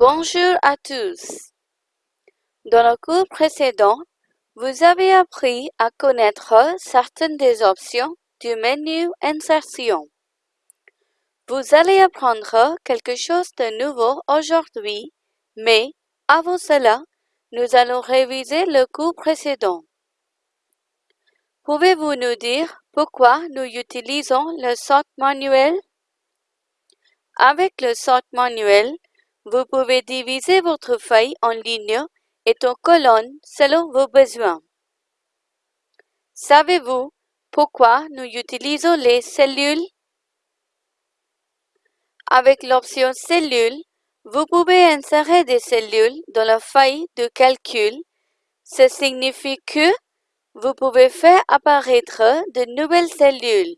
Bonjour à tous. Dans le cours précédent, vous avez appris à connaître certaines des options du menu Insertion. Vous allez apprendre quelque chose de nouveau aujourd'hui, mais avant cela, nous allons réviser le cours précédent. Pouvez-vous nous dire pourquoi nous utilisons le sort manuel? Avec le sort manuel, vous pouvez diviser votre feuille en lignes et en colonnes selon vos besoins. Savez-vous pourquoi nous utilisons les cellules? Avec l'option Cellules, vous pouvez insérer des cellules dans la feuille de calcul. Ce signifie que vous pouvez faire apparaître de nouvelles cellules.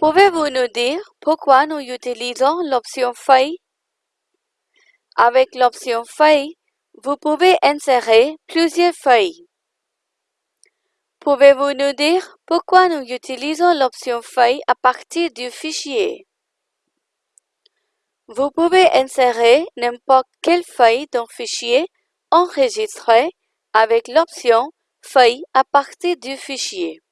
Pouvez-vous nous dire pourquoi nous utilisons l'option Feuille? Avec l'option Feuille, vous pouvez insérer plusieurs feuilles. Pouvez-vous nous dire pourquoi nous utilisons l'option Feuille à partir du fichier? Vous pouvez insérer n'importe quelle feuille dans fichier enregistré avec l'option Feuille à partir du fichier.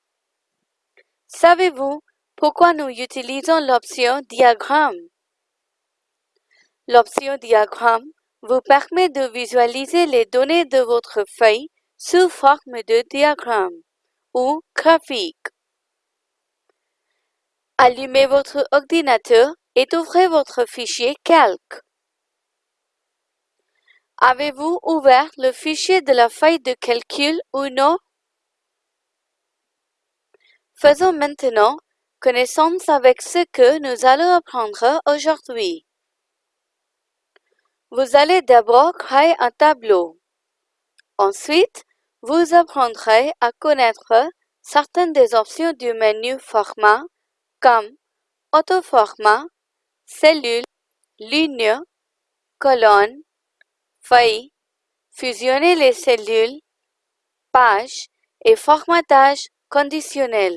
Savez-vous pourquoi nous utilisons l'option Diagramme? L'option Diagramme vous permet de visualiser les données de votre feuille sous forme de diagramme ou graphique. Allumez votre ordinateur et ouvrez votre fichier Calque. Avez-vous ouvert le fichier de la feuille de calcul ou non? Faisons maintenant connaissance avec ce que nous allons apprendre aujourd'hui. Vous allez d'abord créer un tableau. Ensuite, vous apprendrez à connaître certaines des options du menu Format comme Autoformat, Cellule, Ligne, Colonne, Feuille, Fusionner les cellules, Page et Formatage conditionnel.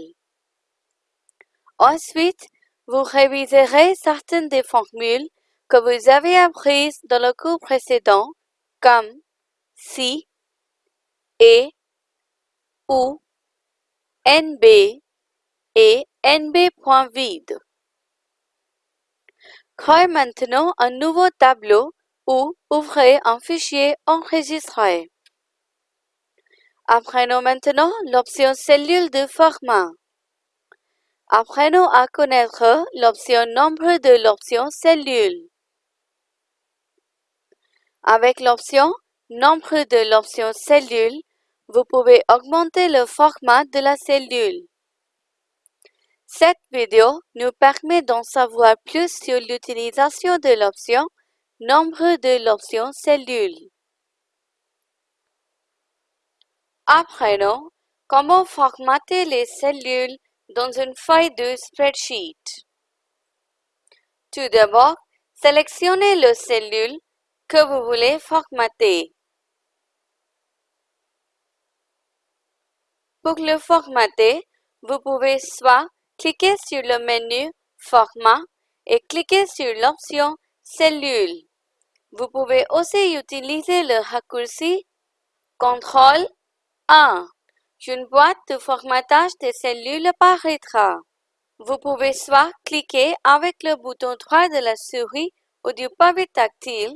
Ensuite, vous réviserez certaines des formules que vous avez apprises dans le cours précédent comme si, et, ou, nb et nb.vide. Créez maintenant un nouveau tableau ou ouvrez un fichier enregistré. Apprenons maintenant l'option cellule de format. Apprenons à connaître l'option nombre de l'option cellule. Avec l'option Nombre de l'option Cellule, vous pouvez augmenter le format de la cellule. Cette vidéo nous permet d'en savoir plus sur l'utilisation de l'option Nombre de l'option Cellule. Apprenons comment formater les cellules dans une feuille de spreadsheet. Tout d'abord, sélectionnez le cellule que vous voulez formater. Pour le formater, vous pouvez soit cliquer sur le menu Format et cliquer sur l'option Cellule. Vous pouvez aussi utiliser le raccourci CTRL 1. Une boîte de formatage des cellules apparaîtra. Vous pouvez soit cliquer avec le bouton droit de la souris ou du pavé tactile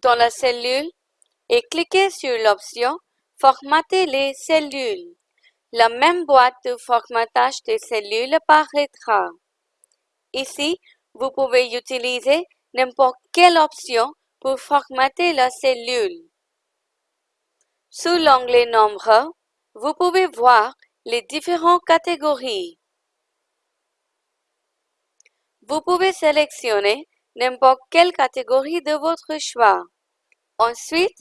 dans la cellule et cliquez sur l'option Formater les cellules. La même boîte de formatage des cellules apparaîtra. Ici, vous pouvez utiliser n'importe quelle option pour formater la cellule. Sous l'onglet Nombre, vous pouvez voir les différentes catégories. Vous pouvez sélectionner n'importe quelle catégorie de votre choix. Ensuite,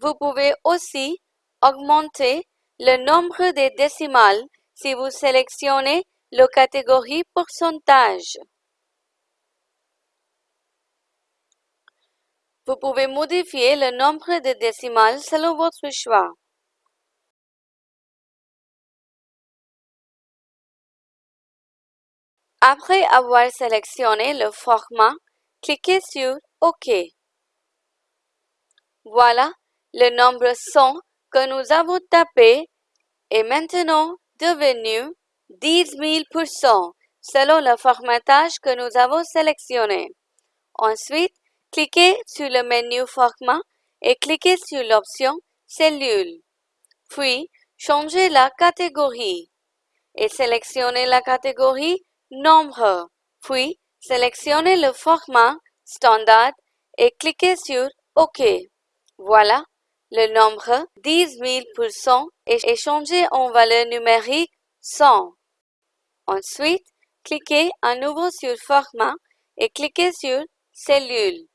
vous pouvez aussi augmenter le nombre de décimales si vous sélectionnez la catégorie pourcentage. Vous pouvez modifier le nombre de décimales selon votre choix. Après avoir sélectionné le format, cliquez sur OK. Voilà, le nombre 100 que nous avons tapé est maintenant devenu 10 000% selon le formatage que nous avons sélectionné. Ensuite, cliquez sur le menu Format et cliquez sur l'option Cellule. Puis, changez la catégorie et sélectionnez la catégorie Nombre. Puis, sélectionnez le format Standard et cliquez sur OK. Voilà, le nombre 10 000% est changé en valeur numérique 100. Ensuite, cliquez à nouveau sur Format et cliquez sur Cellule.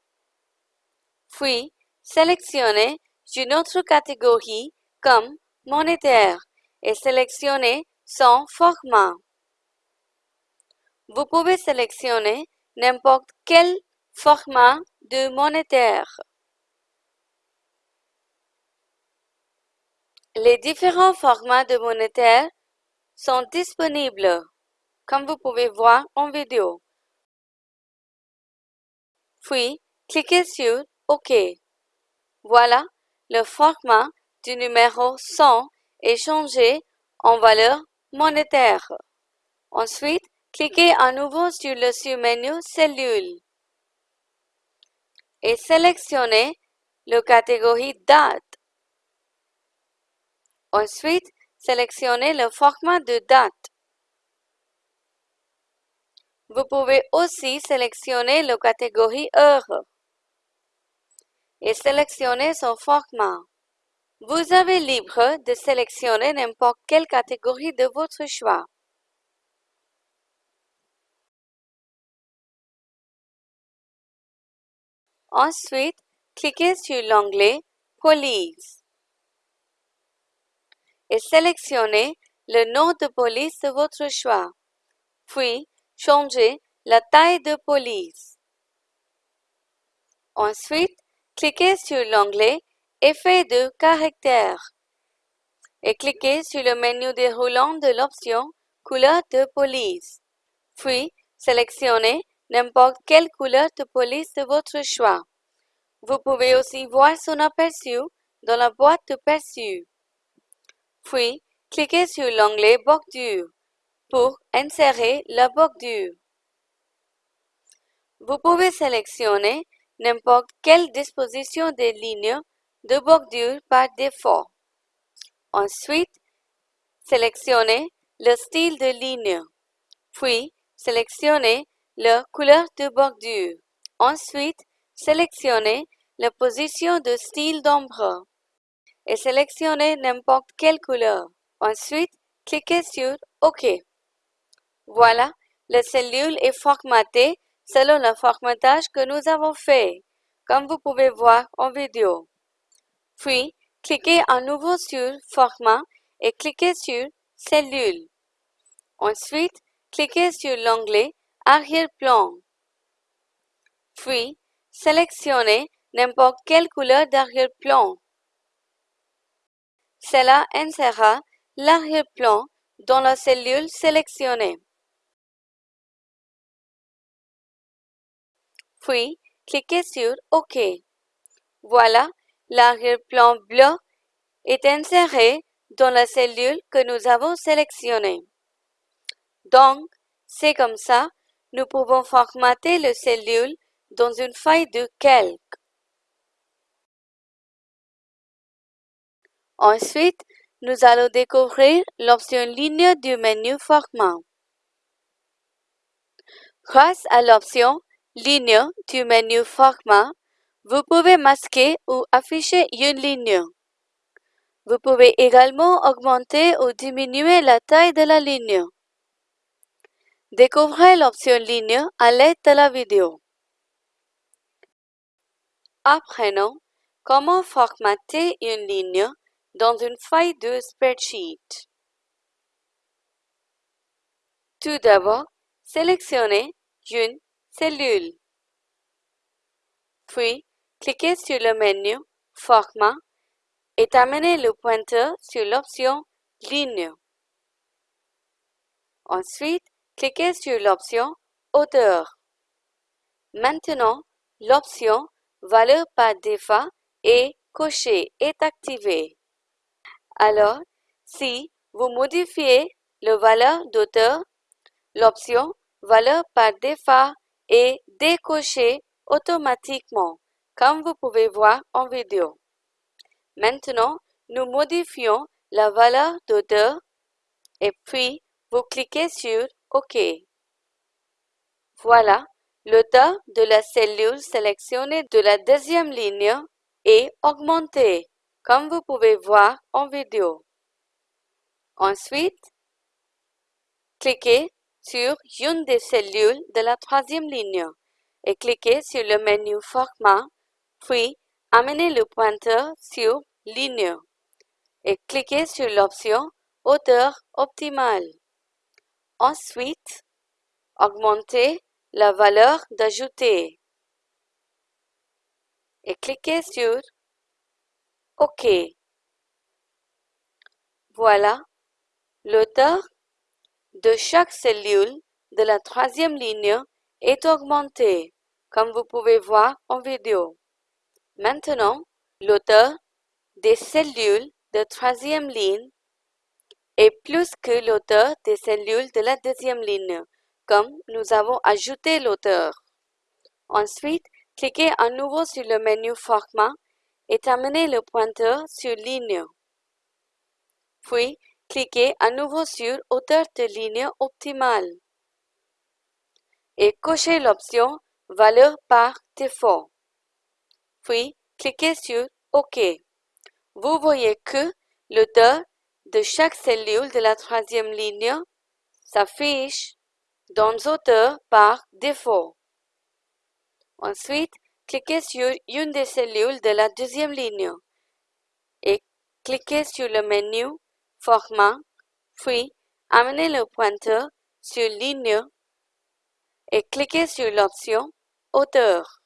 Puis, sélectionnez une autre catégorie comme Monétaire et sélectionnez son format. Vous pouvez sélectionner n'importe quel format de monétaire. Les différents formats de monétaire sont disponibles, comme vous pouvez voir en vidéo. Puis, cliquez sur OK. Voilà, le format du numéro 100 est changé en valeur monétaire. Ensuite, cliquez à nouveau sur le sous-menu Cellule et sélectionnez la catégorie Date. Ensuite, sélectionnez le format de date. Vous pouvez aussi sélectionner la catégorie Heure et sélectionner son format. Vous avez libre de sélectionner n'importe quelle catégorie de votre choix. Ensuite, cliquez sur l'onglet Police et sélectionnez le nom de police de votre choix. Puis, changez la taille de police. Ensuite, cliquez sur l'onglet Effet de caractère et cliquez sur le menu déroulant de l'option Couleur de police. Puis, sélectionnez n'importe quelle couleur de police de votre choix. Vous pouvez aussi voir son aperçu dans la boîte de perçu. Puis, cliquez sur l'onglet Bordure pour insérer la bordure. Vous pouvez sélectionner n'importe quelle disposition des lignes de bordure par défaut. Ensuite, sélectionnez le style de ligne. Puis, sélectionnez la couleur de bordure. Ensuite, sélectionnez la position de style d'ombre et sélectionnez n'importe quelle couleur. Ensuite, cliquez sur OK. Voilà, la cellule est formatée selon le formatage que nous avons fait, comme vous pouvez voir en vidéo. Puis, cliquez à nouveau sur Format et cliquez sur Cellule. Ensuite, cliquez sur l'onglet Arrière-plan. Puis, sélectionnez n'importe quelle couleur d'arrière-plan. Cela insérera l'arrière-plan dans la cellule sélectionnée. Puis, cliquez sur OK. Voilà, l'arrière-plan bleu est inséré dans la cellule que nous avons sélectionnée. Donc, c'est comme ça, nous pouvons formater la cellule dans une feuille de calque. Ensuite, nous allons découvrir l'option ligne du menu Format. Grâce à l'option Ligne du menu Format, vous pouvez masquer ou afficher une ligne. Vous pouvez également augmenter ou diminuer la taille de la ligne. Découvrez l'option Ligne à l'aide de la vidéo. Apprenons comment formater une ligne dans une feuille de spreadsheet. Tout d'abord, sélectionnez une cellule. Puis, cliquez sur le menu Format et amenez le pointeur sur l'option Ligne. Ensuite, cliquez sur l'option Hauteur. Maintenant, l'option Valeur par défaut est cochée est activée. Alors, si vous modifiez le valeur d'auteur, l'option Valeur par défaut est décochée automatiquement, comme vous pouvez voir en vidéo. Maintenant, nous modifions la valeur d'auteur et puis vous cliquez sur OK. Voilà, l'auteur de la cellule sélectionnée de la deuxième ligne est augmenté, comme vous pouvez voir en vidéo. Ensuite, cliquez sur une des cellules de la troisième ligne et cliquez sur le menu Format, puis amenez le pointeur sur Ligne et cliquez sur l'option Hauteur optimale. Ensuite, augmentez la valeur d'ajouter et cliquez sur OK. Voilà, l'auteur de chaque cellule de la troisième ligne est augmenté, comme vous pouvez voir en vidéo. Maintenant, l'auteur des cellules de troisième ligne est plus que l'auteur des cellules de la deuxième ligne, comme nous avons ajouté l'auteur. Ensuite, cliquez à nouveau sur le menu Format et amenez le pointeur sur Ligne. Puis, cliquez à nouveau sur Hauteur de ligne optimale et cochez l'option Valeur par défaut. Puis, cliquez sur OK. Vous voyez que l'auteur de chaque cellule de la troisième ligne s'affiche dans Auteur par défaut. Ensuite, cliquez sur une des cellules de la deuxième ligne et cliquez sur le menu Format, puis amenez le pointeur sur Ligne et cliquez sur l'option Auteur.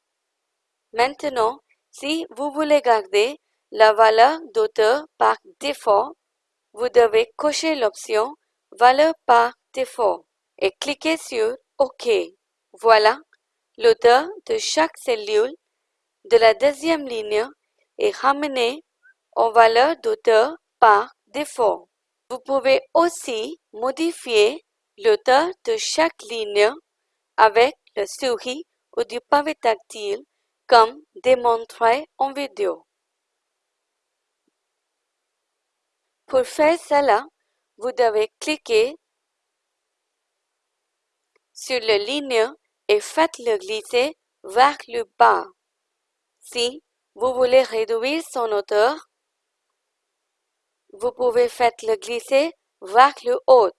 Maintenant, si vous voulez garder la valeur d'auteur par défaut, vous devez cocher l'option Valeur par défaut et cliquez sur OK. Voilà, l'auteur de chaque cellule de la deuxième ligne est ramené en valeur d'auteur par défaut. Vous pouvez aussi modifier l'auteur de chaque ligne avec le souris ou du pavé tactile comme démontré en vidéo. Pour faire cela, vous devez cliquer sur la ligne et faites-le glisser vers le bas. Si vous voulez réduire son hauteur, vous pouvez faire le glisser vers le haut,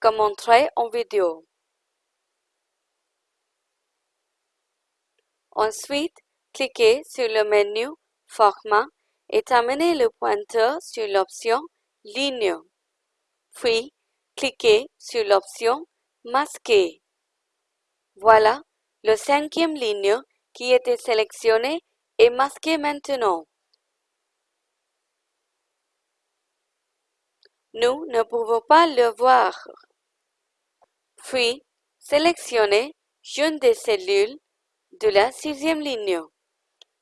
comme montré en vidéo. Ensuite, cliquez sur le menu Format et amenez le pointeur sur l'option Ligne. Puis, cliquez sur l'option Masquer. Voilà, le cinquième ligne qui était sélectionné est masqué maintenant. Nous ne pouvons pas le voir. Puis, sélectionnez une des cellules de la sixième ligne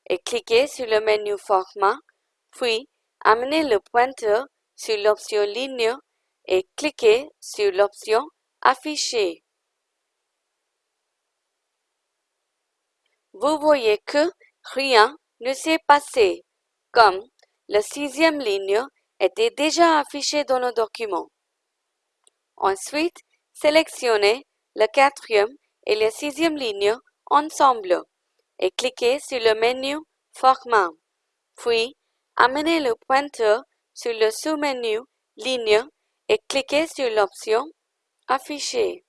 et cliquez sur le menu Format, puis amenez le pointeur sur l'option Ligne et cliquez sur l'option Afficher. Vous voyez que rien ne s'est passé, comme la sixième ligne était déjà affichée dans le document. Ensuite, sélectionnez la quatrième et la sixième ligne ensemble et cliquez sur le menu Format. Puis, amenez le pointeur sur le sous-menu Ligne et cliquez sur l'option Afficher.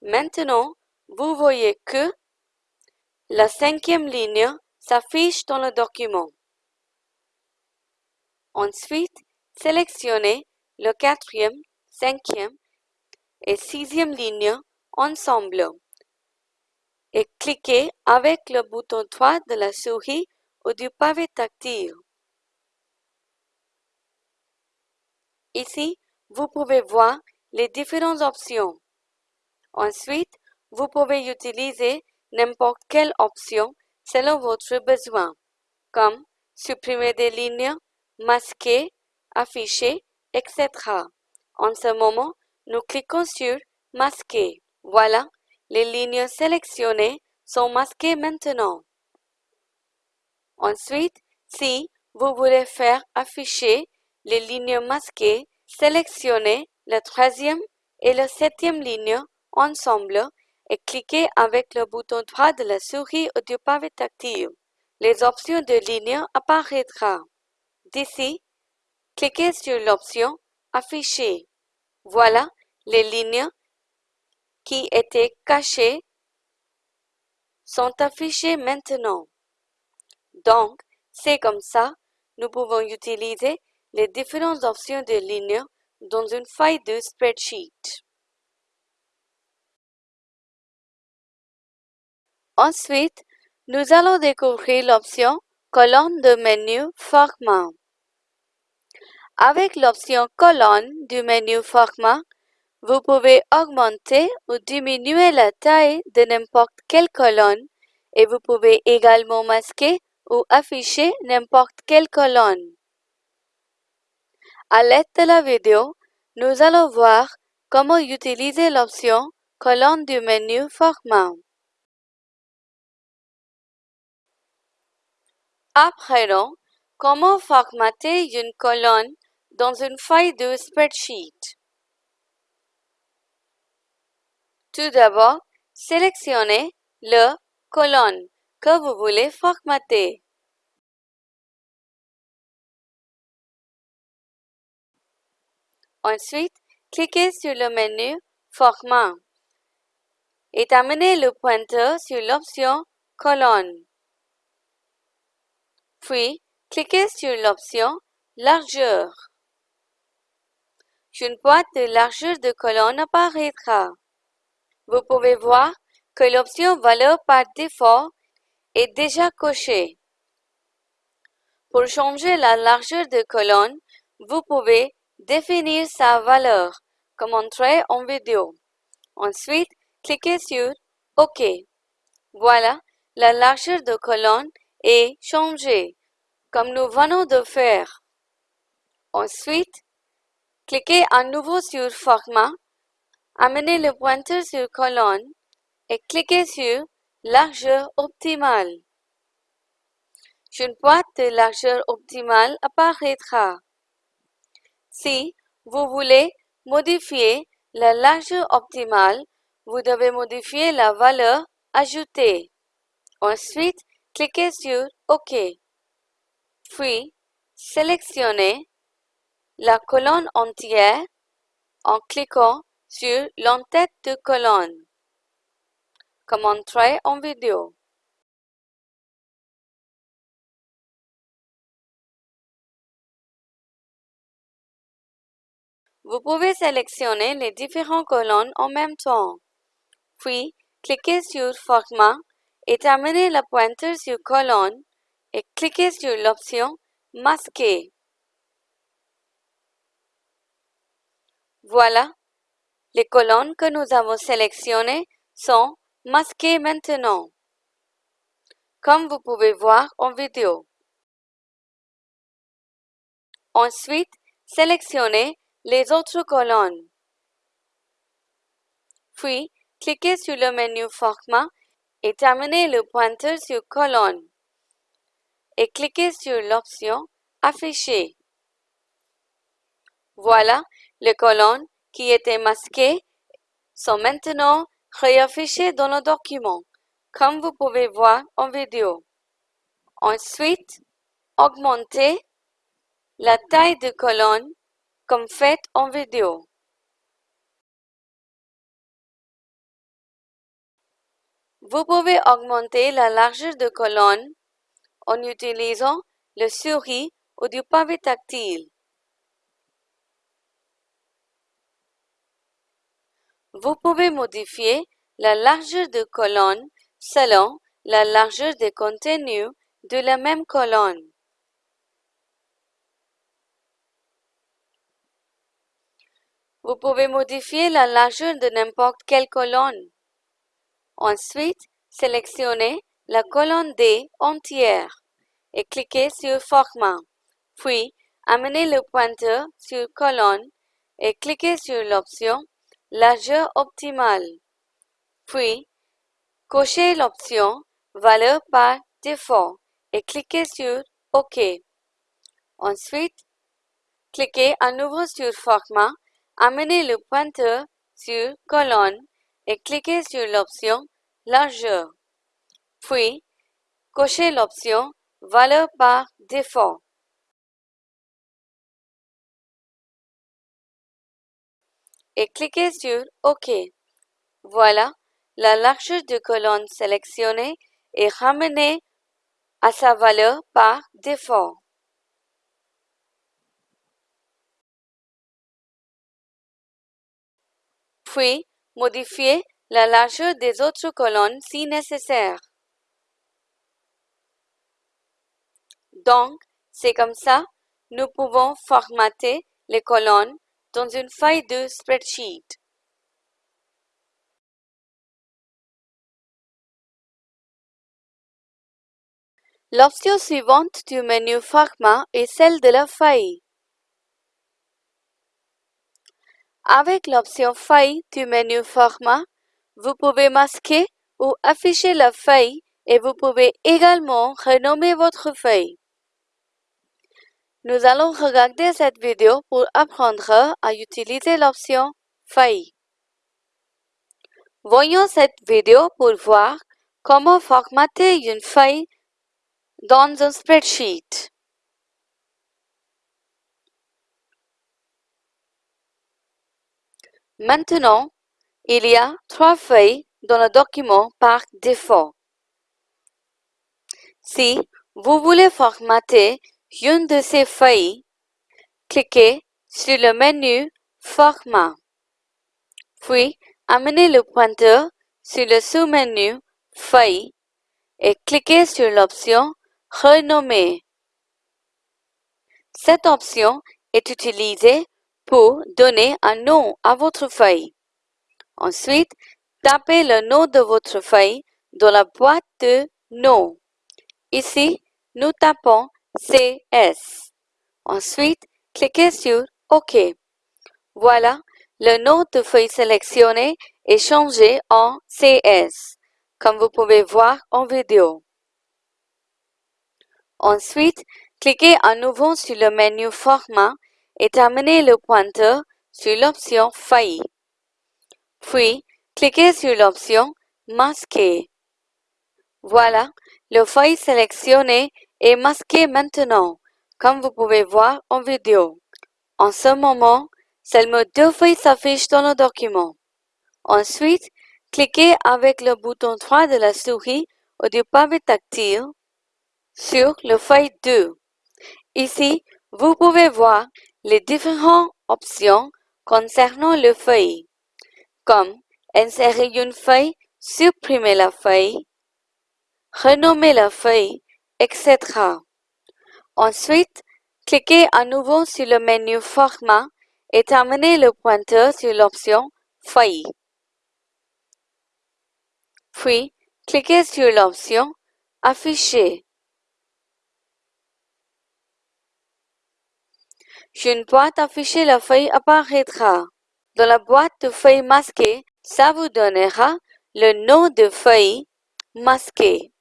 Maintenant, vous voyez que la cinquième ligne s'affiche dans le document. Ensuite, sélectionnez le quatrième, cinquième et sixième ligne ensemble et cliquez avec le bouton droit de la souris ou du pavé tactile. Ici, vous pouvez voir les différentes options. Ensuite, vous pouvez utiliser n'importe quelle option selon votre besoin, comme supprimer des lignes, masquer, afficher, etc. En ce moment, nous cliquons sur Masquer. Voilà, les lignes sélectionnées sont masquées maintenant. Ensuite, si vous voulez faire afficher les lignes masquées, sélectionnez la troisième et la septième ligne ensemble et cliquez avec le bouton droit de la souris ou du pavé tactile. Les options de ligne apparaîtront. D'ici, cliquez sur l'option Afficher. Voilà, les lignes qui étaient cachées sont affichées maintenant. Donc, c'est comme ça, nous pouvons utiliser les différentes options de ligne dans une feuille de spreadsheet. Ensuite, nous allons découvrir l'option colonne de menu format. Avec l'option colonne du menu format, vous pouvez augmenter ou diminuer la taille de n'importe quelle colonne et vous pouvez également masquer ou afficher n'importe quelle colonne. À l'aide de la vidéo, nous allons voir comment utiliser l'option colonne du menu Format. Apprenons comment formater une colonne dans une feuille de spreadsheet. Tout d'abord, sélectionnez le colonne que vous voulez formater. Ensuite, cliquez sur le menu Format et amenez le pointeur sur l'option Colonne. Puis, cliquez sur l'option Largeur. Une boîte de largeur de colonne apparaîtra. Vous pouvez voir que l'option Valeur par défaut est déjà cochée. Pour changer la largeur de colonne, vous pouvez définir sa valeur, comme montré en vidéo. Ensuite, cliquez sur OK. Voilà, la largeur de colonne est changée, comme nous venons de faire. Ensuite, cliquez à nouveau sur Format, amenez le pointeur sur colonne et cliquez sur Largeur optimale. Une boîte de largeur optimale apparaîtra. Si vous voulez modifier la largeur optimale, vous devez modifier la valeur ajoutée. Ensuite, cliquez sur OK. Puis, sélectionnez la colonne entière en cliquant sur l'entête de colonne, comme en vidéo. Vous pouvez sélectionner les différentes colonnes en même temps. Puis, cliquez sur Format et terminez le pointeur sur Colonne et cliquez sur l'option Masquer. Voilà, les colonnes que nous avons sélectionnées sont masquées maintenant, comme vous pouvez voir en vidéo. Ensuite, sélectionnez les autres colonnes. Puis, cliquez sur le menu Format et terminez le pointeur sur Colonne et cliquez sur l'option Afficher. Voilà, les colonnes qui étaient masquées sont maintenant réaffichées dans le document, comme vous pouvez voir en vidéo. Ensuite, augmentez la taille de colonne comme fait en vidéo. Vous pouvez augmenter la largeur de colonne en utilisant le souris ou du pavé tactile. Vous pouvez modifier la largeur de colonne selon la largeur des contenus de la même colonne. Vous pouvez modifier la largeur de n'importe quelle colonne. Ensuite, sélectionnez la colonne D entière et cliquez sur Format. Puis, amenez le pointeur sur Colonne et cliquez sur l'option Largeur optimale. Puis, cochez l'option Valeur par défaut et cliquez sur OK. Ensuite, cliquez à nouveau sur Format, amenez le pointeur sur Colonne et cliquez sur l'option Largeur. Puis, cochez l'option Valeur par défaut. Et cliquez sur OK. Voilà, la largeur de colonne sélectionnée est ramenée à sa valeur par défaut. Puis, modifiez la largeur des autres colonnes si nécessaire. Donc, c'est comme ça, nous pouvons formater les colonnes dans une feuille de spreadsheet. L'option suivante du menu Format est celle de la feuille. Avec l'option Feuille du menu Format, vous pouvez masquer ou afficher la feuille et vous pouvez également renommer votre feuille. Nous allons regarder cette vidéo pour apprendre à utiliser l'option Feuille. Voyons cette vidéo pour voir comment formater une feuille dans un spreadsheet. Maintenant, il y a trois feuilles dans le document par défaut. Si vous voulez formater une de ces feuilles, cliquez sur le menu Format. Puis, amenez le pointeur sur le sous-menu Feuille et cliquez sur l'option Renommer. Cette option est utilisée pour donner un nom à votre feuille. Ensuite, tapez le nom de votre feuille dans la boîte de nom. Ici, nous tapons CS. Ensuite, cliquez sur OK. Voilà, le nom de feuille sélectionné est changé en CS, comme vous pouvez voir en vidéo. Ensuite, cliquez à nouveau sur le menu Format et amenez le pointeur sur l'option Feuille. Puis, cliquez sur l'option Masquer. Voilà, le feuille sélectionné est masqué maintenant, comme vous pouvez voir en vidéo. En ce moment, seulement deux feuilles s'affichent dans le document. Ensuite, cliquez avec le bouton droit de la souris ou du pavé tactile sur le feuille 2. Ici, vous pouvez voir les différentes options concernant le feuille, comme insérer une feuille, supprimer la feuille, renommer la feuille, etc. Ensuite, cliquez à nouveau sur le menu Format et amenez le pointeur sur l'option Feuille. Puis, cliquez sur l'option Afficher. Une boîte affichée la feuille apparaîtra. Dans la boîte de feuilles masquées, ça vous donnera le nom de feuille masquée.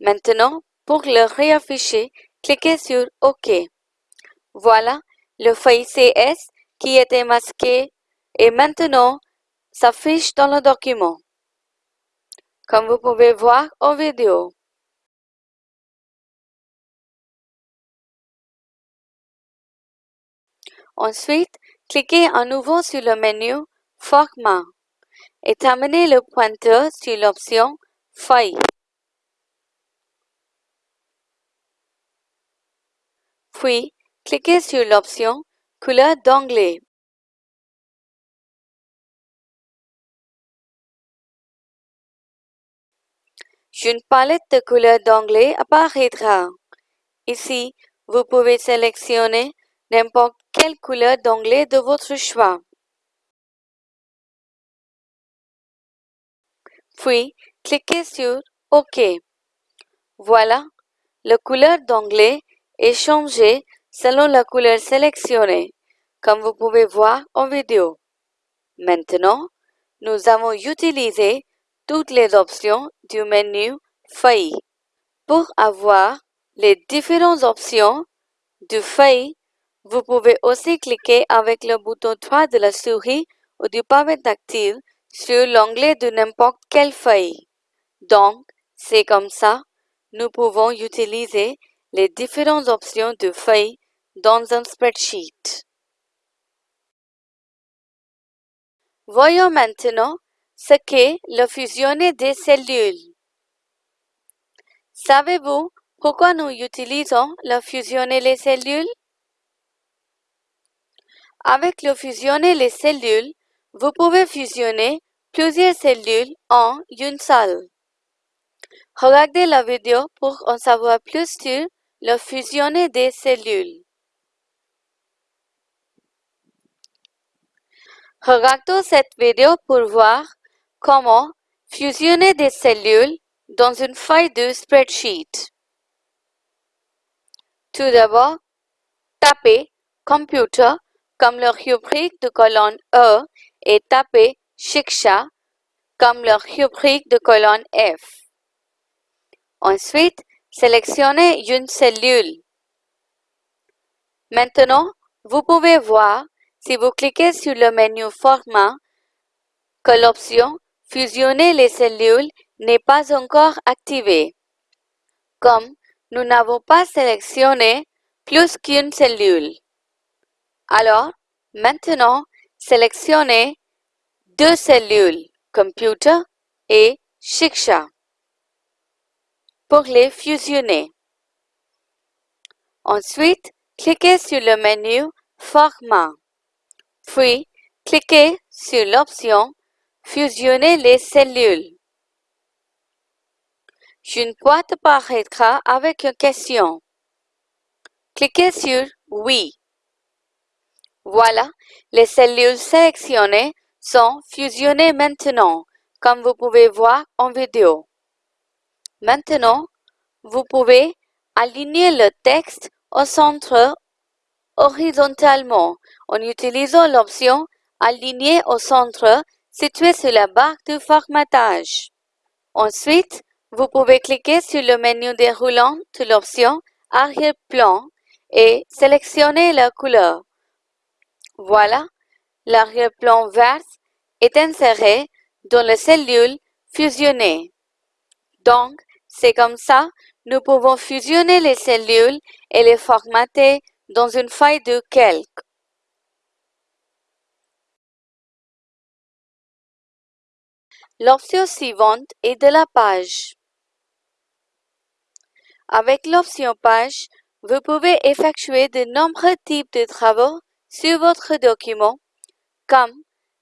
Maintenant, pour le réafficher, cliquez sur OK. Voilà, le feuille CS qui était masqué et maintenant s'affiche dans le document. Comme vous pouvez voir en vidéo. Ensuite, cliquez à nouveau sur le menu Format et amenez le pointeur sur l'option Feuille. Puis, cliquez sur l'option Couleur d'onglet. Une palette de couleurs d'onglet apparaîtra. Ici, vous pouvez sélectionner n'importe quelle couleur d'onglet de votre choix. Puis, cliquez sur OK. Voilà, la couleur d'onglet changée selon la couleur sélectionnée, comme vous pouvez voir en vidéo. Maintenant, nous avons utilisé toutes les options du menu Feuille. Pour avoir les différentes options du feuille, vous pouvez aussi cliquer avec le bouton droit de la souris ou du pavé tactile sur l'onglet de n'importe quelle feuille. Donc, c'est comme ça, nous pouvons utiliser les différentes options de feuille dans un spreadsheet. Voyons maintenant ce qu'est le fusionner des cellules. Savez-vous pourquoi nous utilisons le fusionner les cellules? Avec le fusionner les cellules, vous pouvez fusionner plusieurs cellules en une seule. Regardez la vidéo pour en savoir plus sur le fusionner des cellules. Regardons cette vidéo pour voir comment fusionner des cellules dans une feuille de spreadsheet. Tout d'abord, tapez Computer comme le rubrique de colonne E et tapez Shiksha comme le rubrique de colonne F. Ensuite, sélectionnez une cellule. Maintenant, vous pouvez voir, si vous cliquez sur le menu Format, que l'option Fusionner les cellules n'est pas encore activée. Comme nous n'avons pas sélectionné plus qu'une cellule. Alors, maintenant, sélectionnez deux cellules, Computer et Shiksha pour les fusionner. Ensuite, cliquez sur le menu Format. Puis, cliquez sur l'option Fusionner les cellules. Une boîte apparaîtra avec une question. Cliquez sur Oui. Voilà, les cellules sélectionnées sont fusionnées maintenant, comme vous pouvez voir en vidéo. Maintenant, vous pouvez aligner le texte au centre horizontalement en utilisant l'option Aligner au centre située sur la barre de formatage. Ensuite, vous pouvez cliquer sur le menu déroulant de l'option Arrière-plan et sélectionner la couleur. Voilà, l'arrière-plan vert est inséré dans la cellule fusionnée. Donc, c'est comme ça, nous pouvons fusionner les cellules et les formater dans une feuille de calque. L'option suivante est de la page. Avec l'option page, vous pouvez effectuer de nombreux types de travaux sur votre document, comme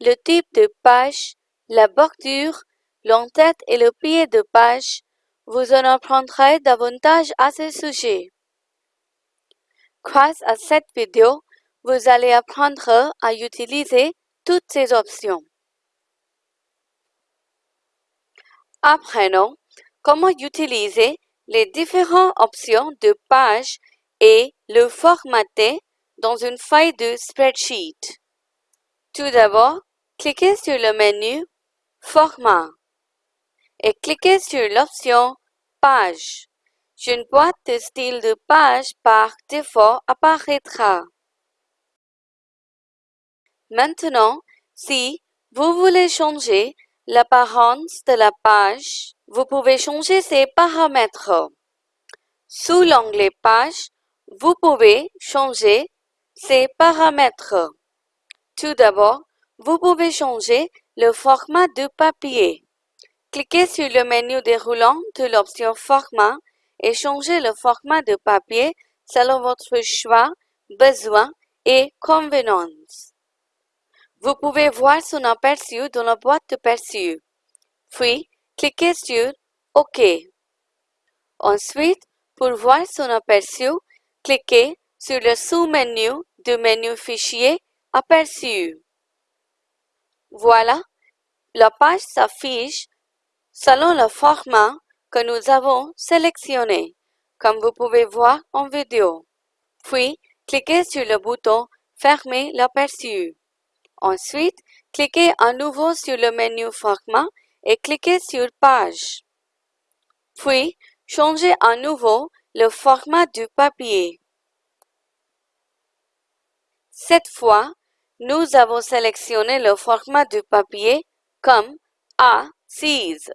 le type de page, la bordure, l'entête et le pied de page, vous en apprendrez davantage à ce sujet. Grâce à cette vidéo, vous allez apprendre à utiliser toutes ces options. Apprenons comment utiliser les différentes options de page et le formater dans une feuille de spreadsheet. Tout d'abord, cliquez sur le menu Format et cliquez sur l'option Page. Une boîte de style de page par défaut apparaîtra. Maintenant, si vous voulez changer l'apparence de la page, vous pouvez changer ses paramètres. Sous l'onglet Page, vous pouvez changer ces paramètres. Tout d'abord, vous pouvez changer le format de papier. Cliquez sur le menu déroulant de l'option Format et changez le format de papier selon votre choix, besoin et convenance. Vous pouvez voir son aperçu dans la boîte de perçu. Puis, cliquez sur OK. Ensuite, pour voir son aperçu, cliquez sur le sous-menu du menu Fichier Aperçu. Voilà, la page s'affiche selon le format que nous avons sélectionné, comme vous pouvez voir en vidéo. Puis, cliquez sur le bouton Fermer l'aperçu. Ensuite, cliquez à nouveau sur le menu Format et cliquez sur Page. Puis, changez à nouveau le format du papier. Cette fois, nous avons sélectionné le format du papier comme A6.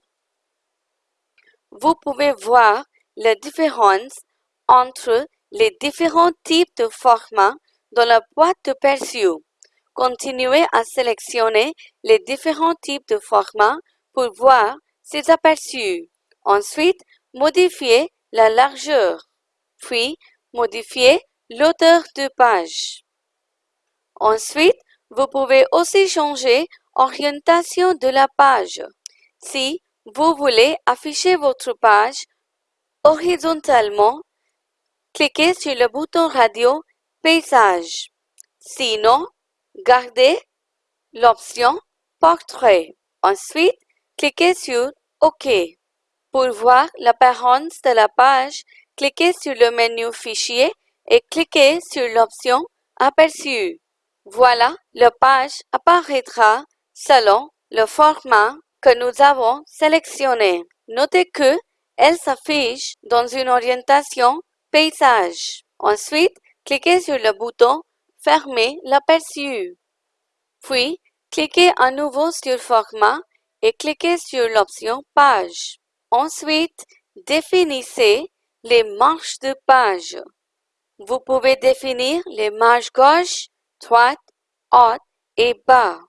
Vous pouvez voir la différence entre les différents types de formats dans la boîte de perçu. Continuez à sélectionner les différents types de formats pour voir ces aperçus. Ensuite, modifiez la largeur, puis modifiez l'auteur de page. Ensuite, vous pouvez aussi changer orientation de la page. Si vous voulez afficher votre page horizontalement, cliquez sur le bouton radio Paysage. Sinon, gardez l'option Portrait. Ensuite, cliquez sur OK. Pour voir l'apparence de la page, cliquez sur le menu Fichier et cliquez sur l'option Aperçu. Voilà, la page apparaîtra selon le format que nous avons sélectionné. Notez que elle s'affiche dans une orientation paysage. Ensuite, cliquez sur le bouton Fermer l'aperçu. Puis, cliquez à nouveau sur Format et cliquez sur l'option Page. Ensuite, définissez les marges de page. Vous pouvez définir les marges gauche, droite, haute et bas.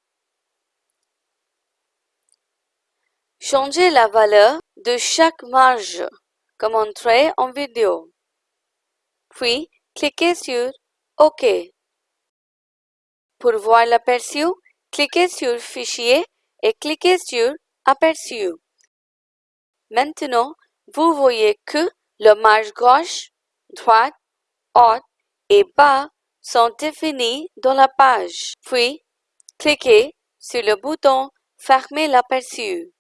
Changez la valeur de chaque marge, comme montré en vidéo. Puis, cliquez sur OK. Pour voir l'aperçu, cliquez sur Fichier et cliquez sur Aperçu. Maintenant, vous voyez que le marge gauche, droite, haute et bas sont définis dans la page. Puis, cliquez sur le bouton Fermer l'aperçu.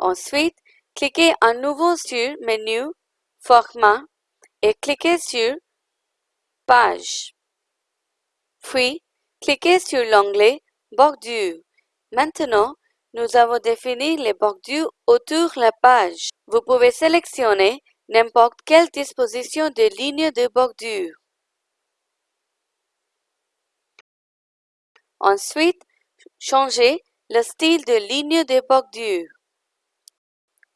Ensuite, cliquez à nouveau sur Menu, Format et cliquez sur Page. Puis, cliquez sur l'onglet Bordure. Maintenant, nous avons défini les bordures autour de la page. Vous pouvez sélectionner n'importe quelle disposition de ligne de bordure. Ensuite, changez le style de ligne de bordure.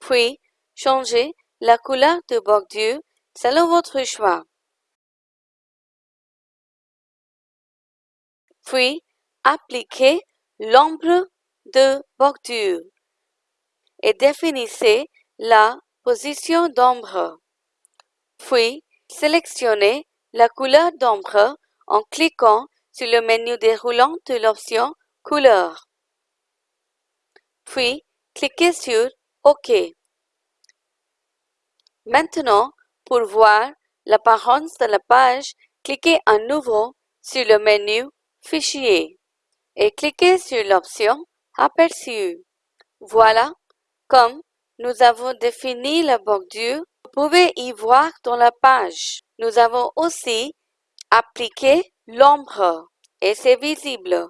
Puis, changez la couleur de bordure selon votre choix. Puis, appliquez l'ombre de bordure et définissez la position d'ombre. Puis, sélectionnez la couleur d'ombre en cliquant sur le menu déroulant de l'option Couleur. Puis, cliquez sur OK. Maintenant, pour voir l'apparence de la page, cliquez à nouveau sur le menu Fichier et cliquez sur l'option Aperçu. Voilà, comme nous avons défini la bordure, vous pouvez y voir dans la page. Nous avons aussi appliqué l'ombre et c'est visible.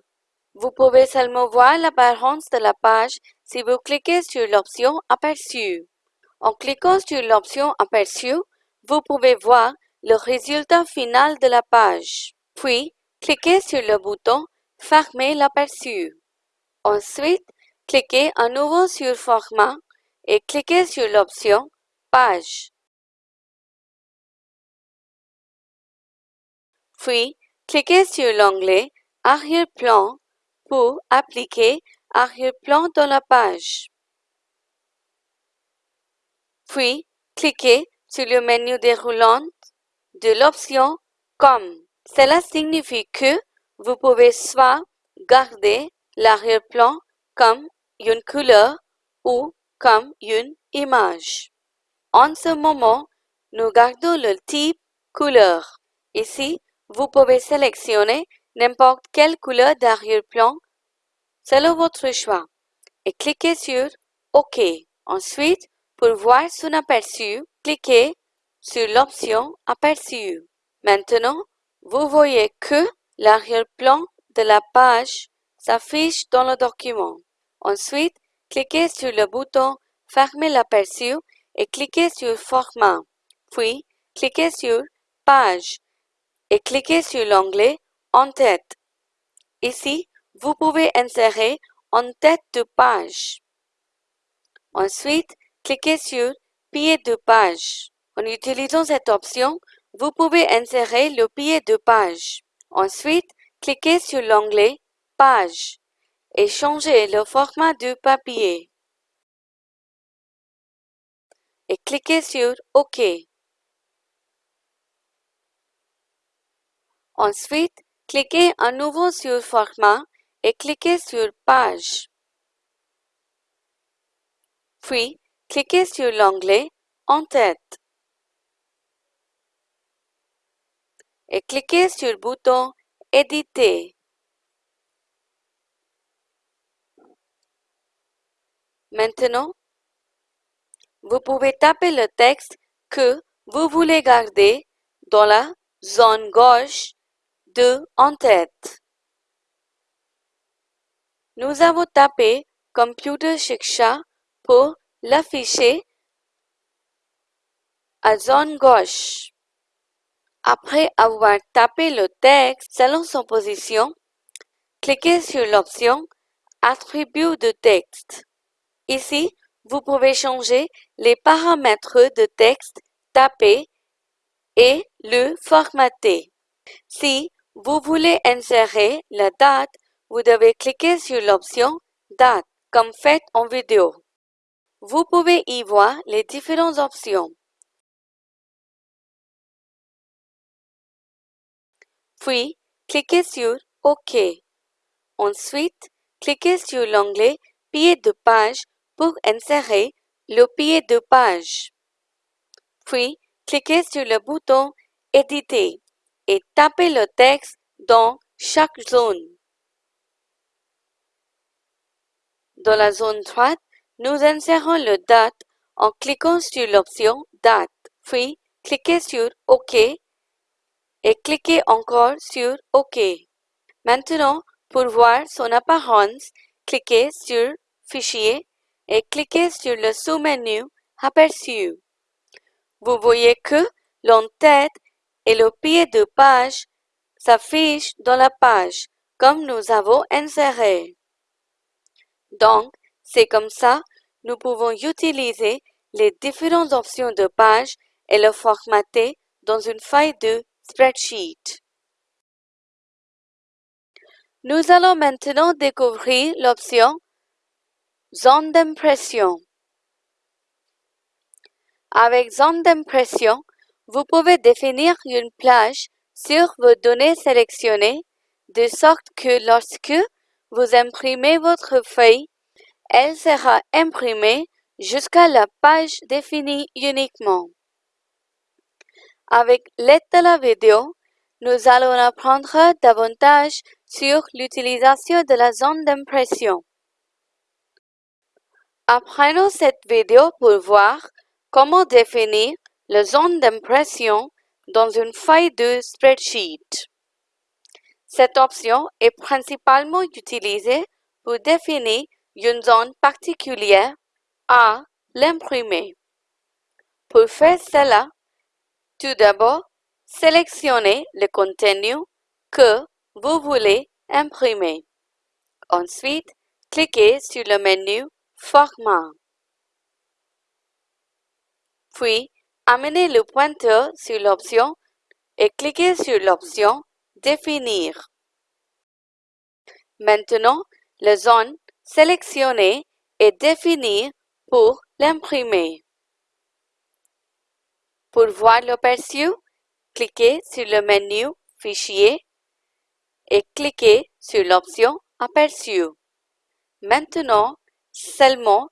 Vous pouvez seulement voir l'apparence de la page si vous cliquez sur l'option Aperçu. En cliquant sur l'option Aperçu, vous pouvez voir le résultat final de la page. Puis, cliquez sur le bouton Fermer l'aperçu. Ensuite, cliquez à nouveau sur Format et cliquez sur l'option Page. Puis, cliquez sur l'onglet Arrière-plan pour appliquer arrière-plan dans la page. Puis, cliquez sur le menu déroulant de l'option Comme. Cela signifie que vous pouvez soit garder l'arrière-plan comme une couleur ou comme une image. En ce moment, nous gardons le type couleur. Ici, vous pouvez sélectionner n'importe quelle couleur d'arrière-plan selon votre choix et cliquez sur OK. Ensuite, pour voir son aperçu, cliquez sur l'option Aperçu. Maintenant, vous voyez que l'arrière-plan de la page s'affiche dans le document. Ensuite, cliquez sur le bouton Fermer l'aperçu et cliquez sur Format. Puis, cliquez sur Page et cliquez sur l'onglet En tête. Ici, vous pouvez insérer en tête de page. Ensuite, cliquez sur Pied de page. En utilisant cette option, vous pouvez insérer le pied de page. Ensuite, cliquez sur l'onglet Page et changez le format du papier. Et cliquez sur OK. Ensuite, cliquez à nouveau sur Format et cliquez sur Page. Puis, cliquez sur l'onglet En tête. Et cliquez sur le bouton Éditer. Maintenant, vous pouvez taper le texte que vous voulez garder dans la zone gauche de En tête. Nous avons tapé Computer Shiksha pour l'afficher à zone gauche. Après avoir tapé le texte selon son position, cliquez sur l'option Attributs de texte. Ici, vous pouvez changer les paramètres de texte tapé et le formater. Si vous voulez insérer la date, vous devez cliquer sur l'option Date, comme fait en vidéo. Vous pouvez y voir les différentes options. Puis, cliquez sur OK. Ensuite, cliquez sur l'onglet Pied de page pour insérer le pied de page. Puis, cliquez sur le bouton Éditer et tapez le texte dans chaque zone. Dans la zone droite, nous insérons le date en cliquant sur l'option Date, puis cliquez sur OK et cliquez encore sur OK. Maintenant, pour voir son apparence, cliquez sur Fichier et cliquez sur le sous-menu Aperçu. Vous voyez que l'entête et le pied de page s'affichent dans la page comme nous avons inséré. Donc, c'est comme ça, nous pouvons utiliser les différentes options de page et le formater dans une feuille de spreadsheet. Nous allons maintenant découvrir l'option Zone d'impression. Avec zone d'impression, vous pouvez définir une plage sur vos données sélectionnées de sorte que lorsque vous imprimez votre feuille, elle sera imprimée jusqu'à la page définie uniquement. Avec l'aide de la vidéo, nous allons apprendre davantage sur l'utilisation de la zone d'impression. Apprenons cette vidéo pour voir comment définir la zone d'impression dans une feuille de spreadsheet. Cette option est principalement utilisée pour définir une zone particulière à l'imprimer. Pour faire cela, tout d'abord, sélectionnez le contenu que vous voulez imprimer. Ensuite, cliquez sur le menu Format. Puis, amenez le pointeur sur l'option et cliquez sur l'option Définir. Maintenant, la zone sélectionnée est définie pour l'imprimer. Pour voir l'aperçu, cliquez sur le menu Fichier et cliquez sur l'option Aperçu. Maintenant, seulement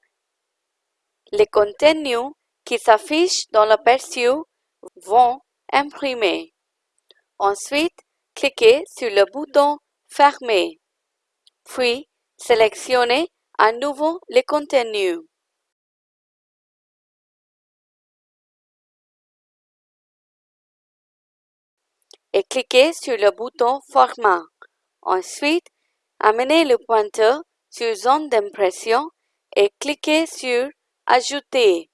les contenus qui s'affichent dans l'aperçu vont imprimer. Ensuite, Cliquez sur le bouton Fermer, puis sélectionnez à nouveau le contenu. et cliquez sur le bouton Format. Ensuite, amenez le pointeur sur Zone d'impression et cliquez sur Ajouter.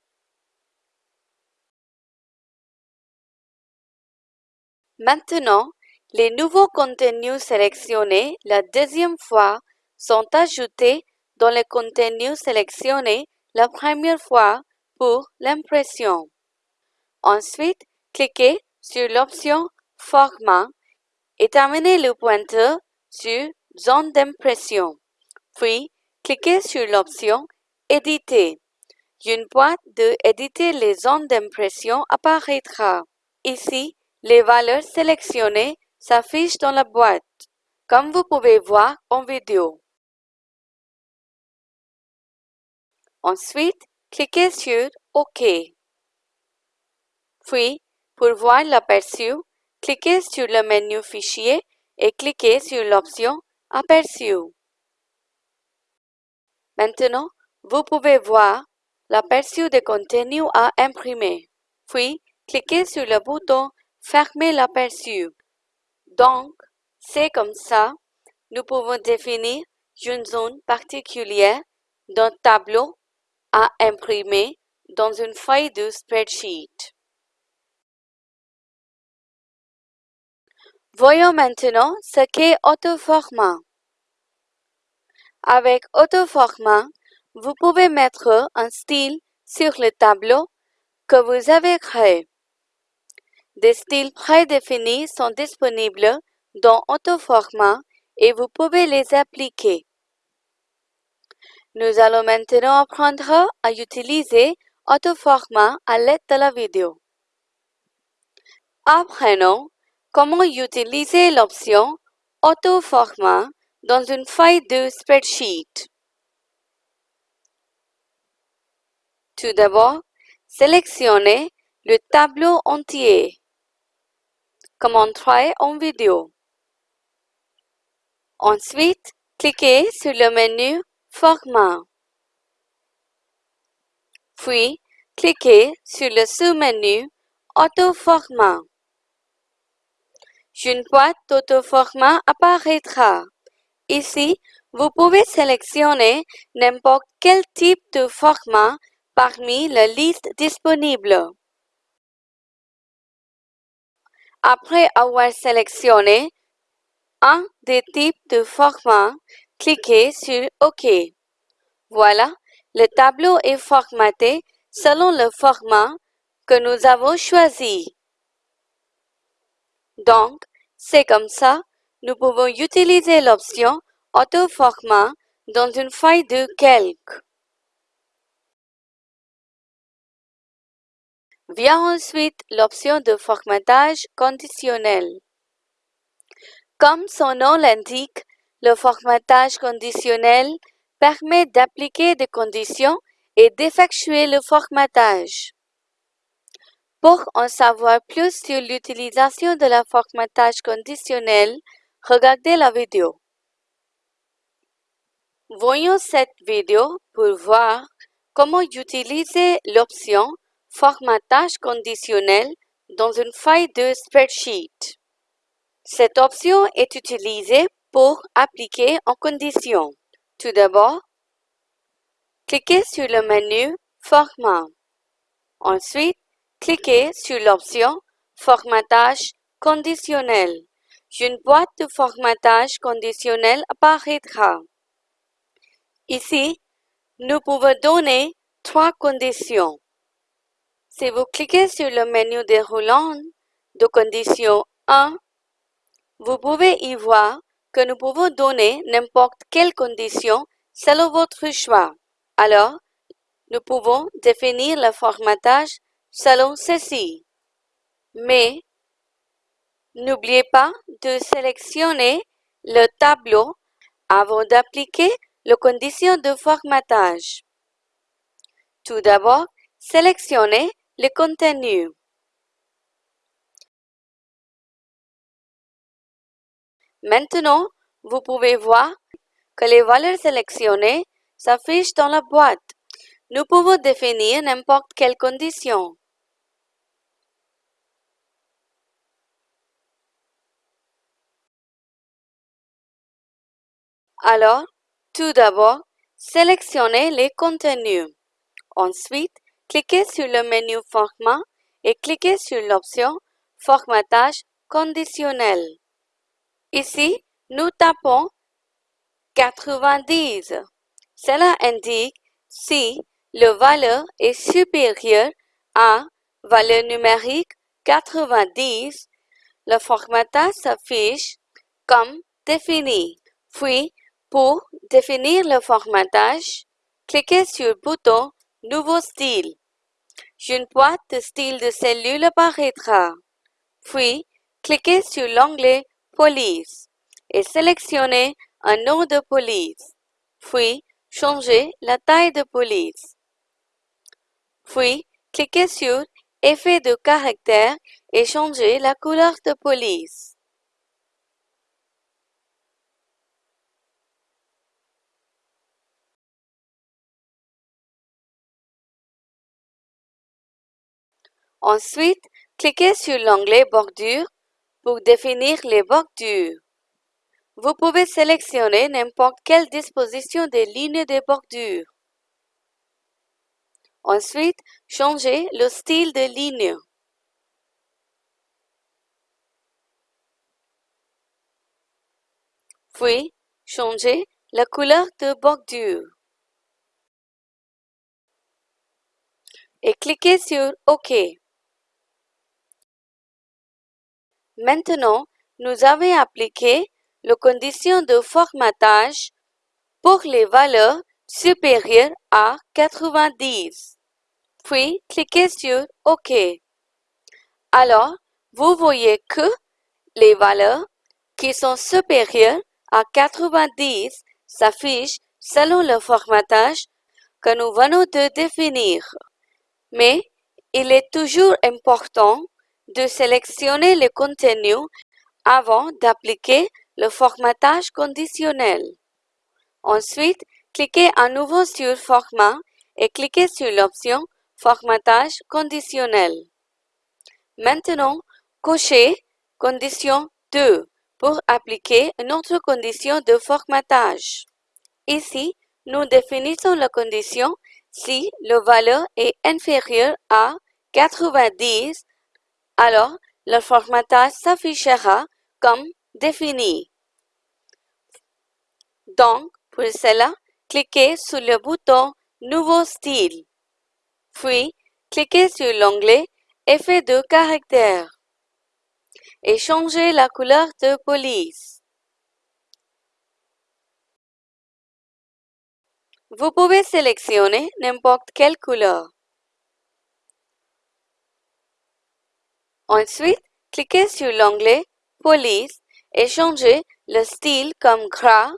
Maintenant, les nouveaux contenus sélectionnés la deuxième fois sont ajoutés dans les contenus sélectionnés la première fois pour l'impression. Ensuite, cliquez sur l'option Format et amenez le pointeur sur Zone d'impression. Puis, cliquez sur l'option Éditer. Une boîte de Éditer les zones d'impression apparaîtra. Ici, les valeurs sélectionnées s'affichent dans la boîte, comme vous pouvez voir en vidéo. Ensuite, cliquez sur OK. Puis, pour voir l'aperçu, cliquez sur le menu Fichier et cliquez sur l'option Aperçu. Maintenant, vous pouvez voir l'aperçu des contenus à imprimer. Puis, cliquez sur le bouton Fermer l'aperçu. Donc, c'est comme ça, nous pouvons définir une zone particulière d'un tableau à imprimer dans une feuille de spreadsheet. Voyons maintenant ce qu'est autoformat. Avec autoformat, vous pouvez mettre un style sur le tableau que vous avez créé. Des styles prédéfinis sont disponibles dans Autoformat et vous pouvez les appliquer. Nous allons maintenant apprendre à utiliser Autoformat à l'aide de la vidéo. Apprenons comment utiliser l'option Autoformat dans une feuille de spreadsheet. Tout d'abord, sélectionnez le tableau entier, comme travaille en vidéo. Ensuite, cliquez sur le menu Format. Puis, cliquez sur le sous-menu Autoformat. Une boîte d'autoformat apparaîtra. Ici, vous pouvez sélectionner n'importe quel type de format parmi la liste disponible. Après avoir sélectionné un des types de formats, cliquez sur OK. Voilà, le tableau est formaté selon le format que nous avons choisi. Donc, c'est comme ça, nous pouvons utiliser l'option Auto-format dans une feuille de calque. Vient ensuite l'option de formatage conditionnel. Comme son nom l'indique, le formatage conditionnel permet d'appliquer des conditions et d'effectuer le formatage. Pour en savoir plus sur l'utilisation de la formatage conditionnel, regardez la vidéo. Voyons cette vidéo pour voir comment utiliser l'option Formatage conditionnel dans une feuille de spreadsheet. Cette option est utilisée pour appliquer en condition. Tout d'abord, cliquez sur le menu Format. Ensuite, cliquez sur l'option Formatage conditionnel. Une boîte de formatage conditionnel apparaîtra. Ici, nous pouvons donner trois conditions. Si vous cliquez sur le menu déroulant de condition 1, vous pouvez y voir que nous pouvons donner n'importe quelle condition selon votre choix. Alors, nous pouvons définir le formatage selon ceci. Mais, n'oubliez pas de sélectionner le tableau avant d'appliquer les conditions de formatage. Tout d'abord, sélectionnez les contenus Maintenant, vous pouvez voir que les valeurs sélectionnées s'affichent dans la boîte. Nous pouvons définir n'importe quelle condition. Alors, tout d'abord, sélectionnez les contenus. Ensuite, cliquez sur le menu Format et cliquez sur l'option Formatage conditionnel. Ici, nous tapons 90. Cela indique si le valeur est supérieur à valeur numérique 90, le formatage s'affiche comme défini. Puis, pour définir le formatage, cliquez sur le bouton Nouveau style. Une boîte de style de cellule apparaîtra. Puis, cliquez sur l'onglet Police et sélectionnez un nom de police. Puis, changez la taille de police. Puis, cliquez sur Effet de caractère et changez la couleur de police. Ensuite, cliquez sur l'onglet Bordure pour définir les bordures. Vous pouvez sélectionner n'importe quelle disposition des lignes de bordure. Ensuite, changez le style de ligne. Puis, changez la couleur de bordure. Et cliquez sur OK. Maintenant, nous avons appliqué les conditions de formatage pour les valeurs supérieures à 90. Puis, cliquez sur OK. Alors, vous voyez que les valeurs qui sont supérieures à 90 s'affichent selon le formatage que nous venons de définir. Mais il est toujours important de sélectionner le contenu avant d'appliquer le formatage conditionnel. Ensuite, cliquez à nouveau sur Format et cliquez sur l'option Formatage conditionnel. Maintenant, cochez Condition 2 pour appliquer une autre condition de formatage. Ici, nous définissons la condition si le valeur est inférieur à 90 alors le formatage s'affichera comme défini. Donc, pour cela, cliquez sur le bouton Nouveau style. Puis, cliquez sur l'onglet Effet de caractère et changez la couleur de police. Vous pouvez sélectionner n'importe quelle couleur. Ensuite, cliquez sur l'onglet Police et changez le style comme gras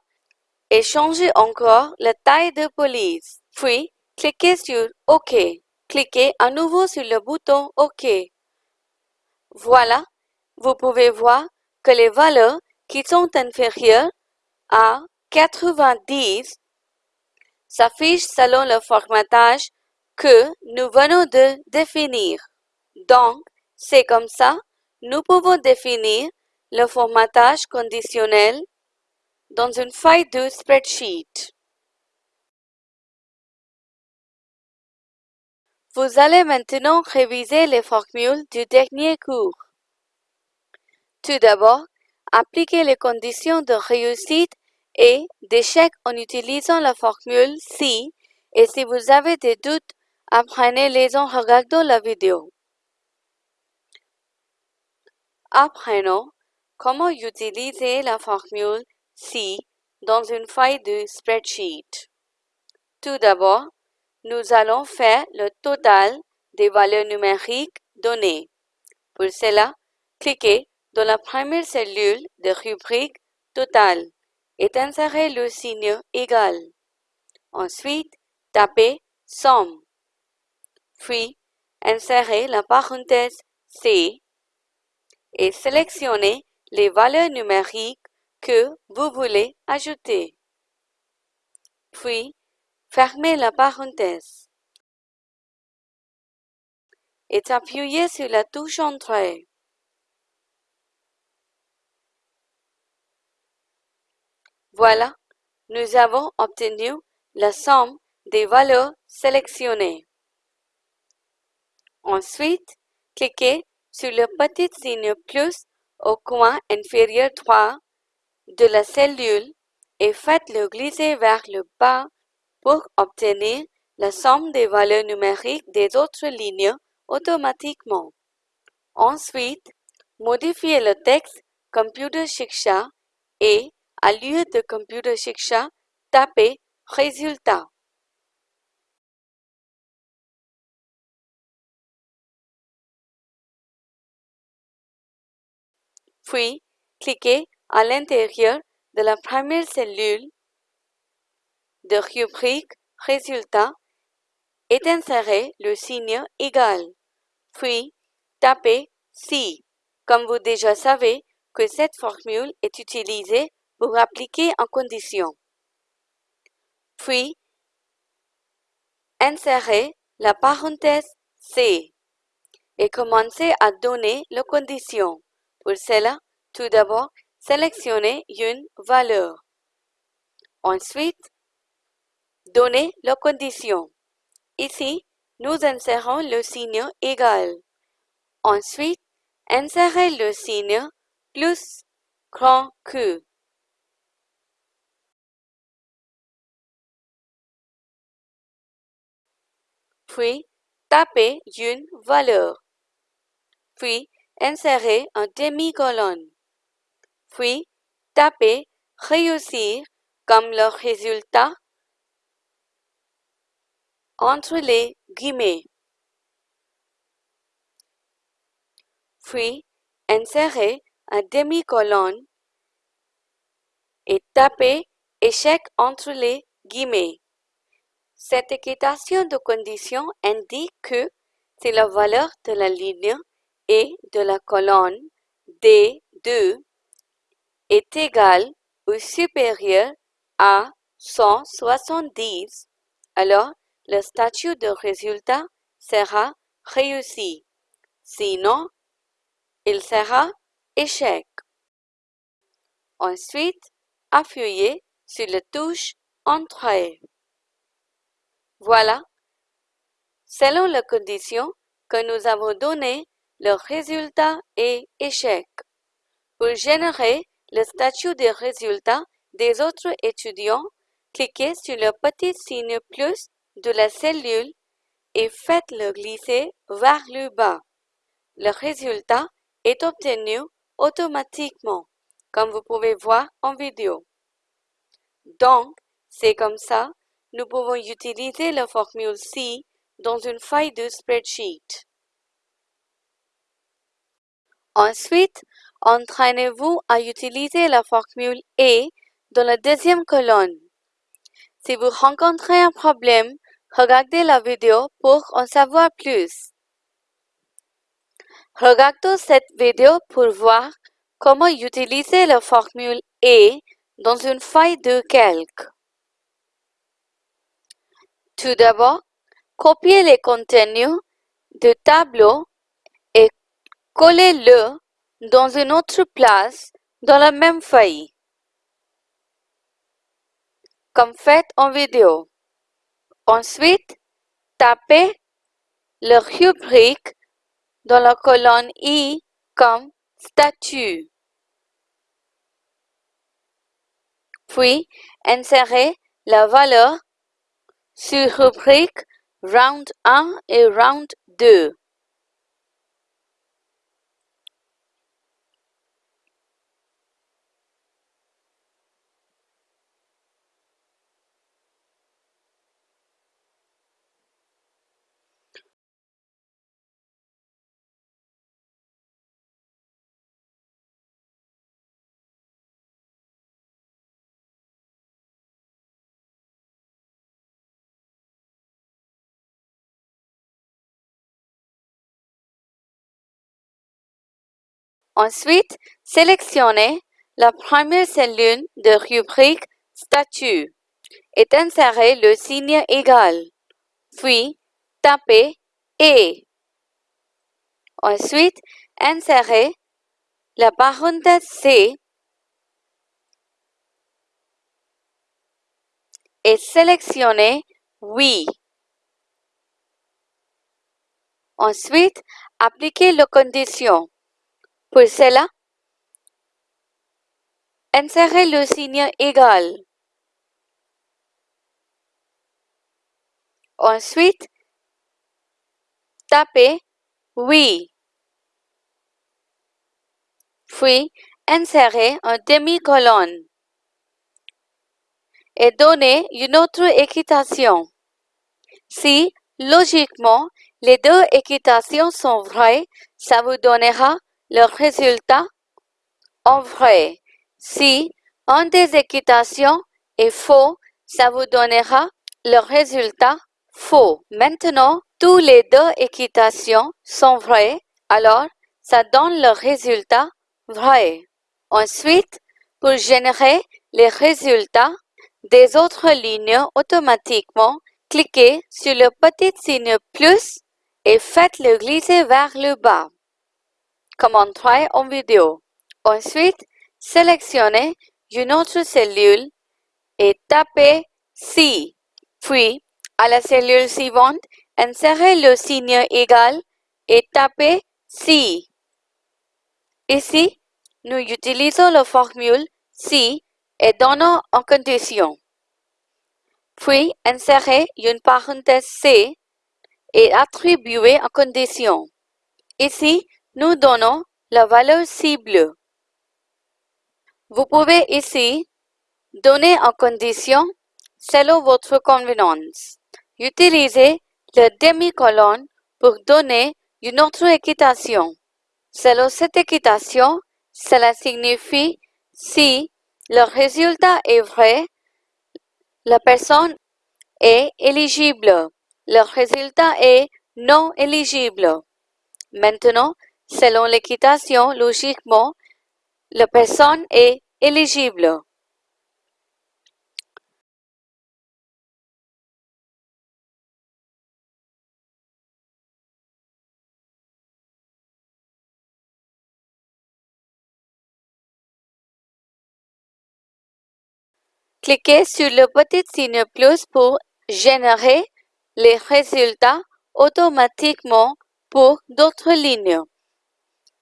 et changez encore la taille de police. Puis, cliquez sur OK. Cliquez à nouveau sur le bouton OK. Voilà, vous pouvez voir que les valeurs qui sont inférieures à 90 s'affichent selon le formatage que nous venons de définir. Donc, c'est comme ça, nous pouvons définir le formatage conditionnel dans une feuille de spreadsheet. Vous allez maintenant réviser les formules du dernier cours. Tout d'abord, appliquez les conditions de réussite et d'échec en utilisant la formule si et si vous avez des doutes, apprenez-les en regardant la vidéo. Apprenons comment utiliser la formule si dans une feuille de spreadsheet. Tout d'abord, nous allons faire le total des valeurs numériques données. Pour cela, cliquez dans la première cellule de rubrique Total et insérez le signe égal. Ensuite, tapez Somme. Puis, insérez la parenthèse C et sélectionnez les valeurs numériques que vous voulez ajouter. Puis, fermez la parenthèse et appuyez sur la touche Entrée. Voilà, nous avons obtenu la somme des valeurs sélectionnées. Ensuite, cliquez sur le petit signe plus au coin inférieur droit de la cellule et faites-le glisser vers le bas pour obtenir la somme des valeurs numériques des autres lignes automatiquement. Ensuite, modifiez le texte Computer Shiksha et, à lieu de Computer Shiksha, tapez Résultat. Puis, cliquez à l'intérieur de la première cellule de rubrique Résultat et insérez le signe égal. Puis, tapez Si. Comme vous déjà savez que cette formule est utilisée pour appliquer en condition. Puis, insérez la parenthèse C et commencez à donner la condition. Pour cela, tout d'abord, sélectionnez une valeur. Ensuite, donnez la condition. Ici, nous insérons le signe égal. Ensuite, insérez le signe plus grand que. Puis, tapez une valeur. Puis, insérez un demi-colonne. Puis, tapez Réussir comme le résultat entre les guillemets. Puis, insérez un demi-colonne et tapez échec entre les guillemets. Cette équitation de conditions indique que c'est la valeur de la ligne et de la colonne D2 est égale ou supérieure à 170, alors le statut de résultat sera réussi. Sinon, il sera échec. Ensuite, appuyez sur la touche Entrée. Voilà. Selon la condition que nous avons donnée, le résultat est échec. Pour générer le statut de résultat des autres étudiants, cliquez sur le petit signe plus de la cellule et faites-le glisser vers le bas. Le résultat est obtenu automatiquement, comme vous pouvez voir en vidéo. Donc, c'est comme ça, nous pouvons utiliser la formule C dans une feuille de spreadsheet. Ensuite, entraînez-vous à utiliser la formule E dans la deuxième colonne. Si vous rencontrez un problème, regardez la vidéo pour en savoir plus. Regardons cette vidéo pour voir comment utiliser la formule E dans une feuille de calque. Tout d'abord, copiez les contenus du tableau et collez-le dans une autre place dans la même feuille, comme fait en vidéo. Ensuite, tapez le rubrique dans la colonne I comme statut. Puis, insérez la valeur sur rubrique Round 1 et Round 2. Ensuite, sélectionnez la première cellule de rubrique Statut et insérez le signe égal. Puis, tapez Et. Ensuite, insérez la parenthèse C et sélectionnez Oui. Ensuite, appliquez la condition. Pour cela, insérez le signe égal. Ensuite, tapez Oui. Puis, insérez un demi-colonne et donnez une autre équitation. Si, logiquement, les deux équitations sont vraies, ça vous donnera le résultat en vrai. Si une des équitations est faux, ça vous donnera le résultat faux. Maintenant, toutes les deux équitations sont vraies, alors ça donne le résultat vrai. Ensuite, pour générer les résultats des autres lignes automatiquement, cliquez sur le petit signe plus et faites-le glisser vers le bas, comme on en vidéo. Ensuite, sélectionnez une autre cellule et tapez C. Puis, à la cellule suivante, insérez le signe égal et tapez C. Ici, nous utilisons la formule C et donnons en condition. Puis, insérez une parenthèse C et attribuez en condition. Ici, nous donnons la valeur cible. Vous pouvez ici donner en condition selon votre convenance. Utilisez le demi-colonne pour donner une autre équitation. Selon cette équitation, cela signifie si le résultat est vrai, la personne est éligible. Le résultat est non éligible. Maintenant, selon l'équitation, logiquement, la personne est éligible. Cliquez sur le petit signe plus pour générer les résultats automatiquement pour d'autres lignes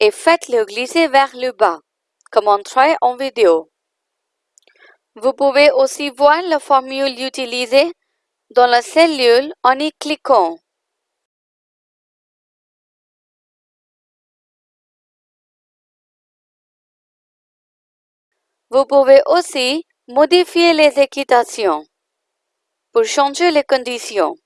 et faites-le glisser vers le bas, comme on travaille en vidéo. Vous pouvez aussi voir la formule utilisée dans la cellule en y cliquant. Vous pouvez aussi Modifier les équitations pour changer les conditions.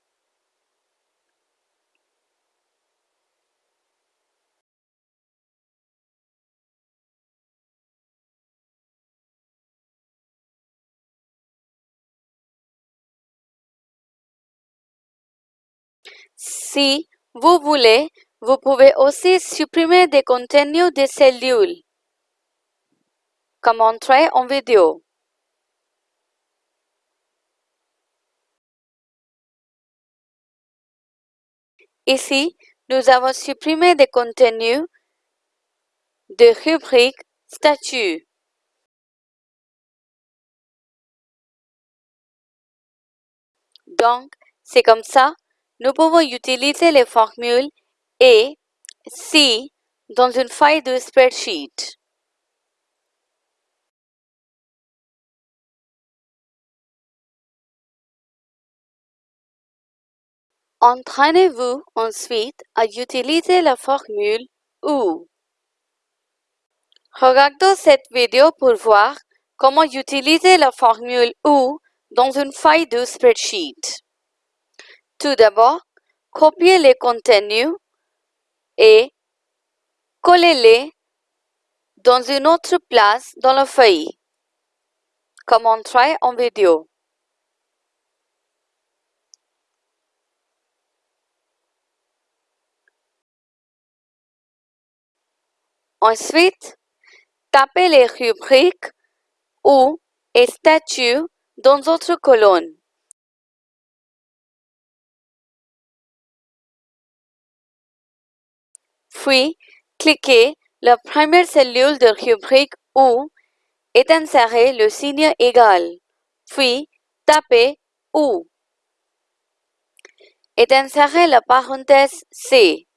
Si vous voulez, vous pouvez aussi supprimer des contenus de cellules, comme montrer en vidéo. Ici, nous avons supprimé des contenus de rubrique statut. Donc, c'est comme ça, nous pouvons utiliser les formules et si dans une feuille de spreadsheet. Entraînez-vous ensuite à utiliser la formule OU. Regardez cette vidéo pour voir comment utiliser la formule OU dans une feuille de spreadsheet. Tout d'abord, copiez les contenus et collez-les dans une autre place dans la feuille, comme on travaille en vidéo. Ensuite, tapez les rubriques ou et statuts dans votre colonne. Puis, cliquez la première cellule de rubrique ou et insérez le signe égal. Puis, tapez OU et d'insérer la parenthèse C.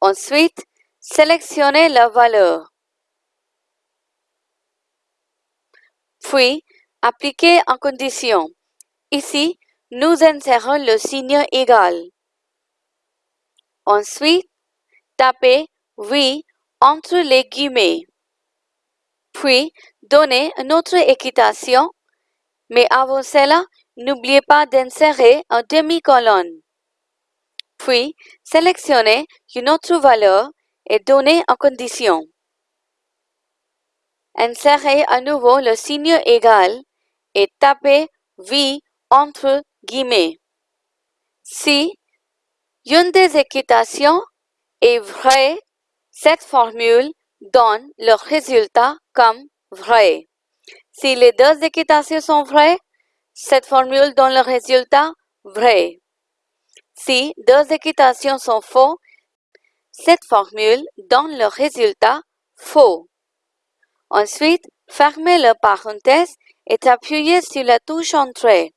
Ensuite, sélectionnez la valeur. Puis, appliquez en condition. Ici, nous insérons le signe égal. Ensuite, tapez oui entre les guillemets. Puis, donnez une autre équitation, mais avant cela, n'oubliez pas d'insérer un demi-colonne. Puis, sélectionnez une autre valeur et donnez en condition. Insérez à nouveau le signe égal et tapez V entre guillemets. Si une des équitations est vraie, cette formule donne le résultat comme vrai. Si les deux équitations sont vraies, cette formule donne le résultat vrai. Si deux équitations sont faux, cette formule donne le résultat faux. Ensuite, fermez la parenthèse et appuyez sur la touche Entrée.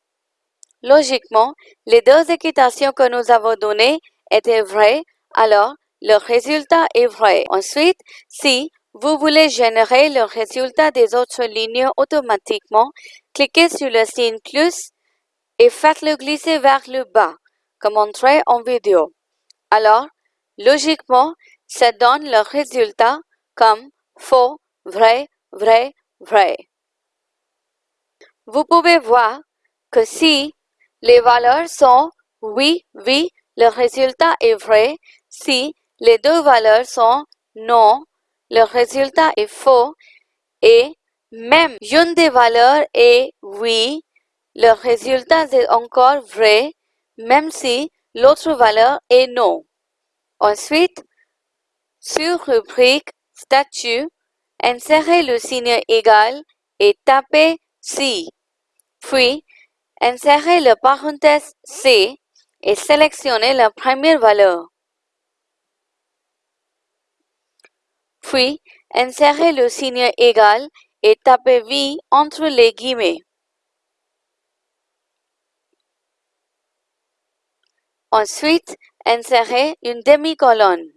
Logiquement, les deux équitations que nous avons données étaient vraies, alors le résultat est vrai. Ensuite, si vous voulez générer le résultat des autres lignes automatiquement, cliquez sur le signe plus et faites-le glisser vers le bas, comme montré en vidéo. Alors, logiquement, ça donne le résultat comme faux, vrai, vrai, vrai. Vous pouvez voir que si les valeurs sont oui, oui, le résultat est vrai. Si les deux valeurs sont non, le résultat est faux. Et même une des valeurs est oui, le résultat est encore vrai, même si l'autre valeur est non. Ensuite, sur rubrique statut, insérez le signe égal et tapez si. Puis, insérez la parenthèse C et sélectionnez la première valeur. Puis, insérez le signe égal et tapez V entre les guillemets. Ensuite, insérez une demi-colonne.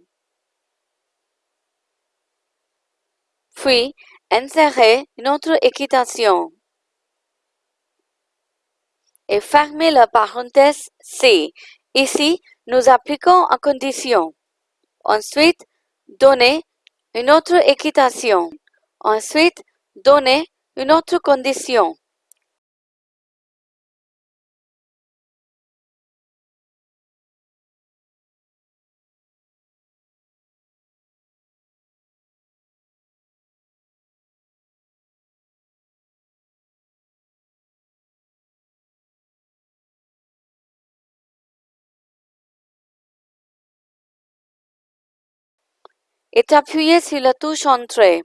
Puis, insérez une autre équitation. Et fermez la parenthèse C. Ici, nous appliquons en condition. Ensuite, donnez une autre équitation. Ensuite, donnez une autre condition. Et appuyez sur la touche Entrée.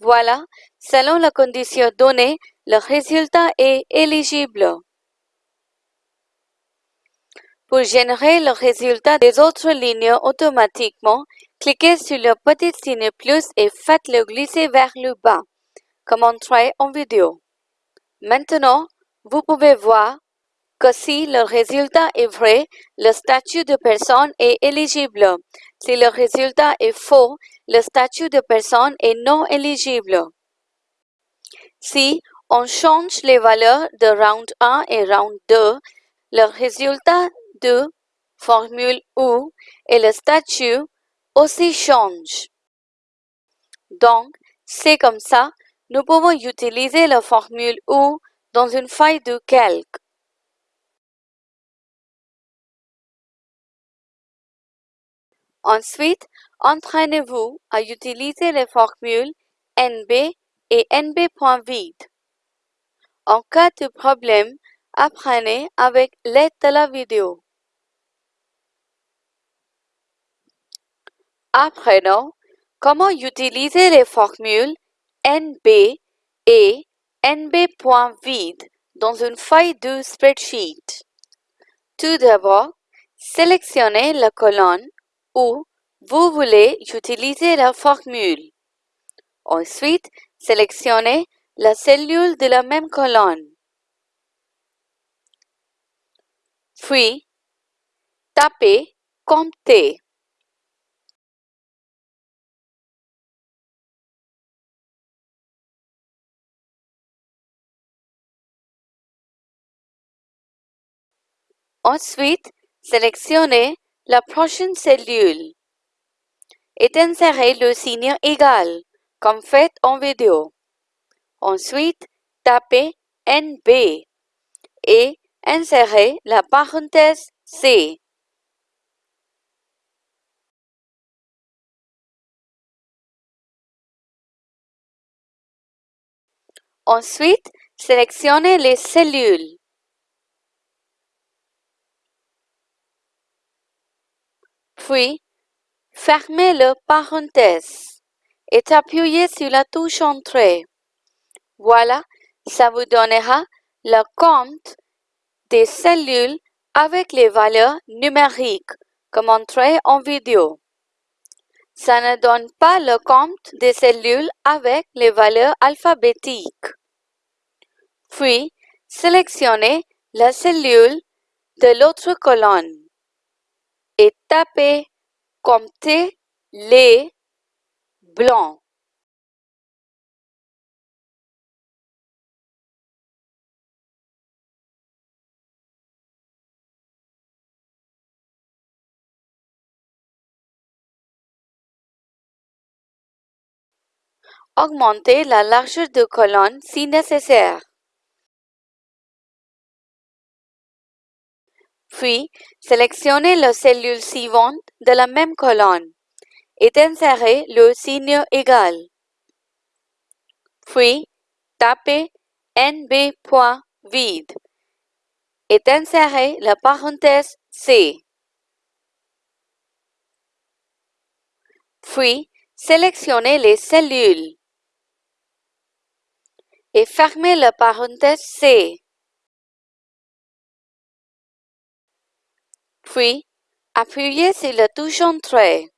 Voilà, selon la condition donnée, le résultat est éligible. Pour générer le résultat des autres lignes automatiquement, cliquez sur le petit signe plus et faites-le glisser vers le bas, comme montré en vidéo. Maintenant, vous pouvez voir que si le résultat est vrai, le statut de personne est éligible. Si le résultat est faux, le statut de personne est non éligible. Si on change les valeurs de round 1 et round 2, le résultat de formule OU et le statut aussi changent. Donc, c'est comme ça, nous pouvons utiliser la formule OU dans une feuille de calque. Ensuite, entraînez-vous à utiliser les formules NB et NB.vide. En cas de problème, apprenez avec l'aide de la vidéo. Apprenons comment utiliser les formules NB et NB.vide dans une feuille de spreadsheet. Tout d'abord, sélectionnez la colonne vous voulez utiliser la formule. Ensuite, sélectionnez la cellule de la même colonne. Puis, tapez Comptez. Ensuite, sélectionnez la prochaine cellule et insérez le signe égal, comme fait en vidéo. Ensuite, tapez NB et insérez la parenthèse C. Ensuite, sélectionnez les cellules. Puis, fermez le parenthèse et appuyez sur la touche Entrée. Voilà, ça vous donnera le compte des cellules avec les valeurs numériques comme montré en vidéo. Ça ne donne pas le compte des cellules avec les valeurs alphabétiques. Puis, sélectionnez la cellule de l'autre colonne et tapez Comptez les blancs. Augmentez la largeur de colonne si nécessaire. Puis, sélectionnez la cellule suivante de la même colonne et insérez le signe égal. Puis, tapez NB.vide et insérez la parenthèse C. Puis, sélectionnez les cellules et fermez la parenthèse C. Puis, appuyez sur la touche Entrée.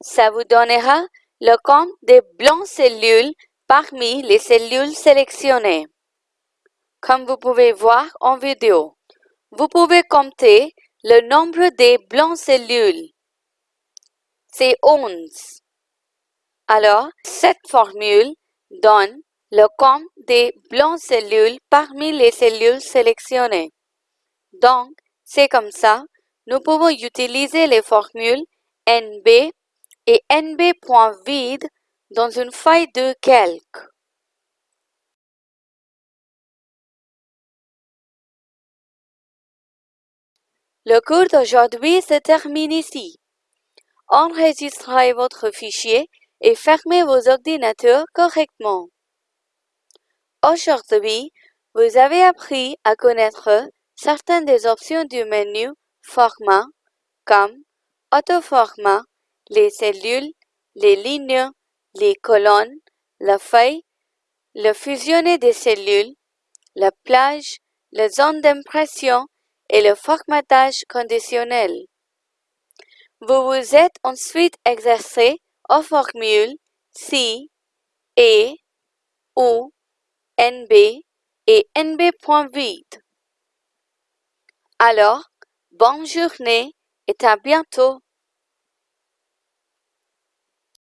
Ça vous donnera le compte des blancs cellules parmi les cellules sélectionnées. Comme vous pouvez voir en vidéo, vous pouvez compter le nombre des blancs cellules. C'est 11. Alors, cette formule donne le compte des blancs cellules parmi les cellules sélectionnées. Donc, c'est comme ça, nous pouvons utiliser les formules NB et NB.vide dans une feuille de calque. Le cours d'aujourd'hui se termine ici. Enregistrez votre fichier et fermez vos ordinateurs correctement. Aujourd'hui, vous avez appris à connaître certaines des options du menu Format comme Autoformat, les cellules, les lignes, les colonnes, la feuille, le fusionner des cellules, la plage, la zone d'impression et le formatage conditionnel. Vous vous êtes ensuite exercé aux formules si, et, ou, nb et nb.vide. Alors, bonne journée et à bientôt.